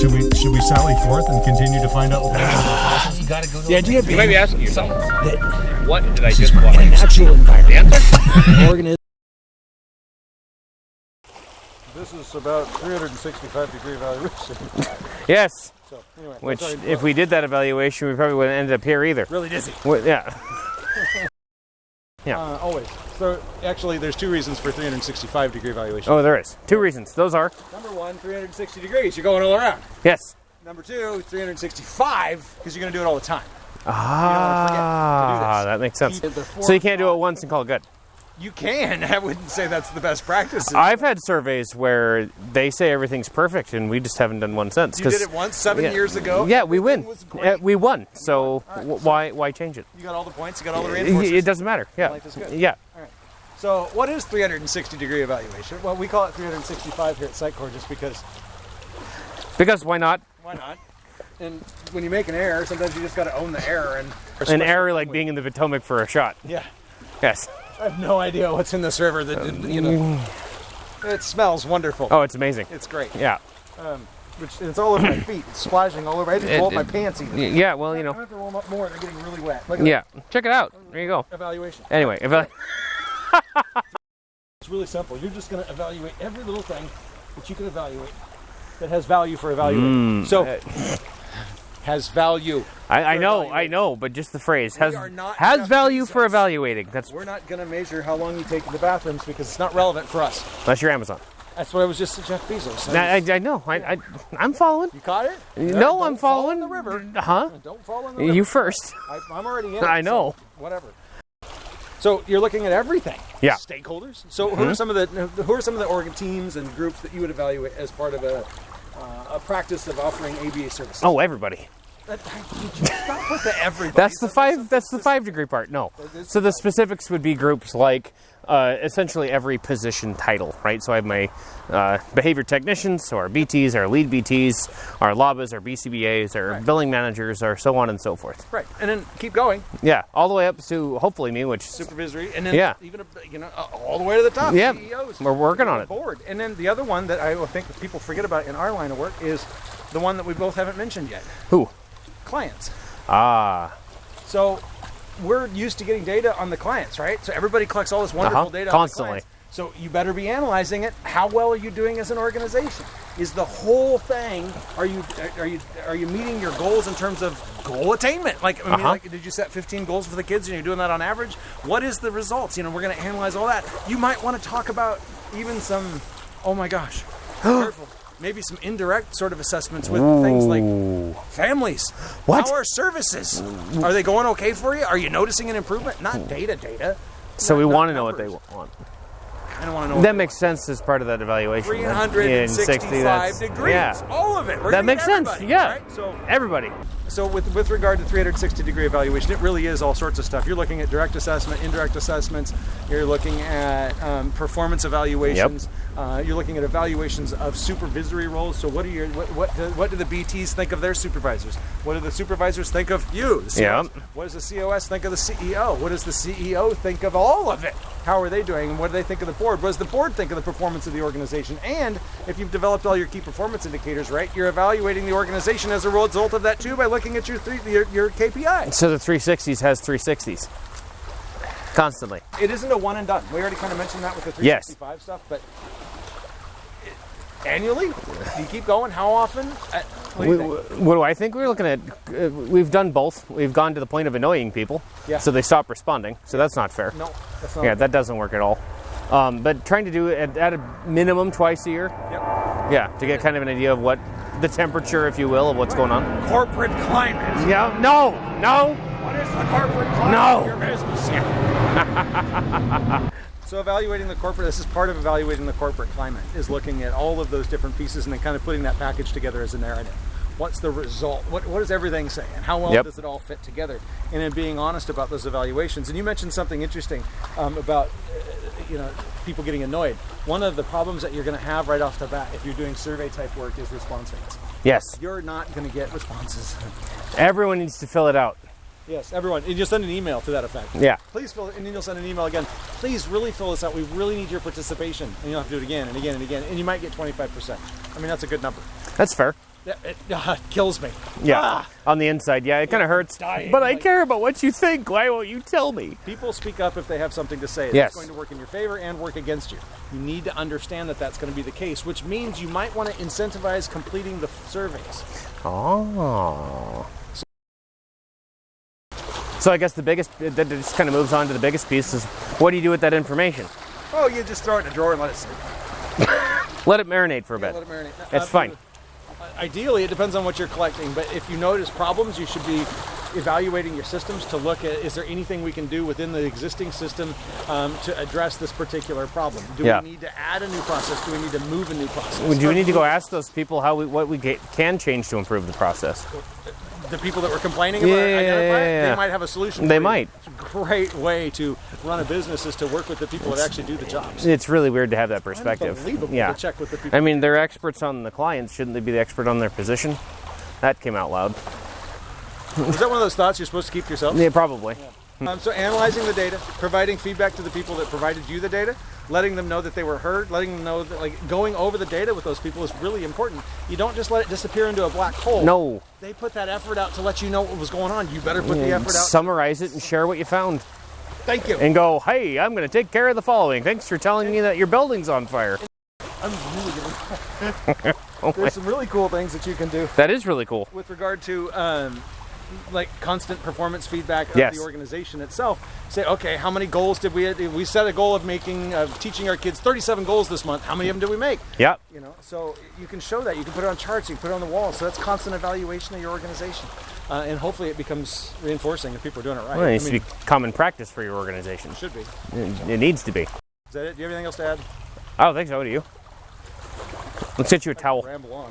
should we should we sally forth and continue to find out? What You gotta go to The idea being You might be asking yourself, that what did I just in watch? a natural environment, Answer? organism this is about 365 degree evaluation. Yes. So anyway, Which, if we did that evaluation, we probably wouldn't end up here either. really dizzy. Well, yeah. Uh, always. So actually, there's two reasons for 365 degree evaluation. Oh, there is. Two reasons. Those are Number one, 360 degrees. You're going all around. yes. Number two, 365 because you're going to do it all the time. Ah, that makes sense. So you can't do it once and call it good. You can. I wouldn't say that's the best practice. I've had surveys where they say everything's perfect, and we just haven't done one since. You did it once seven yeah. years ago. Yeah, we win. Everything was great. Uh, we won. So w- why why change it? You got all the points. You got all the reinforcements. it doesn't matter. Yeah. Life is good. Yeah. So, what is 360 degree evaluation? Well, we call it 365 here at Sitecore just because Because why not? why not? And when you make an error, sometimes you just got to own the error. And An error like being in the Potomac for a shot. yeah, Yes. I have no idea what's in this river. That you know, it smells wonderful. Oh, it's amazing. It's great. Yeah. Um, which it's all over my feet. It's splashing all over. I didn't It- roll up my pants even. Yeah. Well, you know. I have to warm up more. They're getting really wet. Look at Yeah. Check it out. There you go. evaluation. Anyway, I, It's really simple. You're just going to evaluate every little thing that you can evaluate that has value for evaluating. Mm. so, has value. I, I know, I know, but just the phrase has has value for evaluating. That's We're not going to measure how long you take in the bathrooms because it's not relevant for us. unless you're Amazon. That's what I was just to Jeff Bezos. I, I, I know. I, I I'm following. you caught it? No, don't I'm fall following in the river. Huh? Don't fall in the river. You first. I, I'm already in. it, I so know. whatever. So you're looking at everything. Yeah. Stakeholders. So who are hmm? some of the who are some of the organ teams and groups that you would evaluate as part of a uh, a practice of offering ABA services? Oh, everybody. That- Stop with the everybody. That's the five. That's the five degree part. No. So the specifics would be groups like uh, essentially every position title, right? So I have my uh, behavior technicians, so our BTs, our lead BTs, our LABAs, our BCBAs, our Right. billing managers, or so on and so forth. Right, and then keep going. Yeah, all the way up to hopefully me, which Supervisory, and then Yeah. even you know all the way to the top. Yeah, CEOs. we're working on it. Board, and then the other one that I think that people forget about in our line of work is the one that we both haven't mentioned yet: who? clients. Ah, So we're used to getting data on the clients, right? So everybody collects all this wonderful Uh-huh, data constantly. On the clients. So you better be analyzing it. How well are you doing as an organization? Is the whole thing? Are you are you are you meeting your goals in terms of goal attainment? Like I mean, Uh-huh. like did you set 15 goals for the kids and you're doing that on average? What is the results? You know, we're going to analyze all that. You might want to talk about even some. Oh my gosh, careful. Maybe some indirect sort of assessments with things like families. What? How are services? Are they going okay for you? Are you noticing an improvement? Not data, data. so we want to know what they want. I don't want to know. That makes sense as part of that evaluation. In 60, 365 degrees. Yeah, All of it. We're that makes sense. Yeah, right? So, everybody. so with with regard to 360 degree evaluation, it really is all sorts of stuff. You're looking at direct assessment, indirect assessments. You're looking at um, performance evaluations. Uh, you're looking at evaluations of supervisory roles. So what do your what what do, what do the BTS think of their supervisors? What do the supervisors think of you? Yeah. What does the COS think of the CEO? What does the CEO think of all of it? How are they doing? And what do they think of the board? What does the board think of the performance of the organization? And if you've developed all your key performance indicators right, you're evaluating the organization as a result of that too by looking at your three, your, your KPIs. So the 360s has 360s constantly. It isn't a one and done. We already kind of mentioned that with the Yes. 365 stuff, but annually, do you keep going? How often? Uh, What do We- what do I think? We're looking at. Uh, we've done both. We've gone to the point of annoying people, Yeah. so they stop responding. So that's not fair. No, that's not. Yeah, that doesn't work at all. Um, but trying to do it at, at a minimum twice a year. Yep. Yeah, to get kind of an idea of what the temperature, if you will, of what's going on. Corporate climate. Yeah. No. No. What is the corporate climate No. of your business? so evaluating the corporate, this is part of evaluating the corporate climate, is looking at all of those different pieces and then kind of putting that package together as a narrative. What's the result? What, what does everything say? And how well Yep. does it all fit together? And then being honest about those evaluations. And you mentioned something interesting um, about, uh, you know, people getting annoyed. One of the problems that you're going to have right off the bat if you're doing survey type work is response rates. Yes. You're not going to get responses. Everyone needs to fill it out. Yes, everyone. And you'll send an email to that effect. Yeah. please fill and then you'll send an email again please really fill this out we really need your participation and you'll have to do it again and again and again and you might get 25% i mean that's a good number That's fair. It, it, uh, kills me. Yeah. Ah! On the inside, yeah, it kind of hurts. dying, But I care about what you think. Why won't you tell me? People speak up if they have something to say. Yes. That's going to work in your favor and work against you. You need to understand that that's going to be the case, which means you might want to incentivize completing the surveys. Oh. So I guess the biggest that just kind of moves on to the biggest piece is what do you do with that information? Oh, you just throw it in a drawer and let it sit. Let it marinate for a bit. Let it marinate. That's fine. Ideally, it depends on what you're collecting, but if you notice problems, you should be evaluating your systems to look at is there anything we can do within the existing system um, to address this particular problem? Do Yeah. we need to add a new process? Do we need to move a new process? Do we need to go ask those people how we, what we get, can change to improve the process? The people that were complaining about yeah, it, identify yeah, yeah. they might have a solution. They might. It's a great way to run a business is to work with the people that actually do the jobs. It's really weird to have that perspective. Unbelievable Yeah. to check with the people. I mean, they're experts on the clients. Shouldn't they be the expert on their position? That came out loud. Is that one of those thoughts you're supposed to keep to yourself? Yeah, probably. Um, so analyzing the data, providing feedback to the people that provided you the data, letting them know that they were heard, letting them know that like going over the data with those people is really important. You don't just let it disappear into a black hole. No. They put that effort out to let you know what was going on. You better put the effort out. Summarize it and share what you found. Thank you. And go, hey, I'm going to take care of the following. Thanks for telling me that your building's on fire. I'm really gonna. There's some really cool things that you can do That is really cool. with regard to um, like constant performance feedback of Yes. the organization itself. Say, okay, how many goals did we? We set a goal of making of teaching our kids 37 goals this month. How many of them did we make? Yep. You know, so you can show that. You can put it on charts. You can put it on the wall. So that's constant evaluation of your organization, uh, and hopefully it becomes reinforcing if people are doing it right. Well, it I needs mean, to be common practice for your organization. It should be. It, it needs to be. Is that it? Do you have anything else to add? I don't think so. Do you? Let's get you a towel. Ramble on.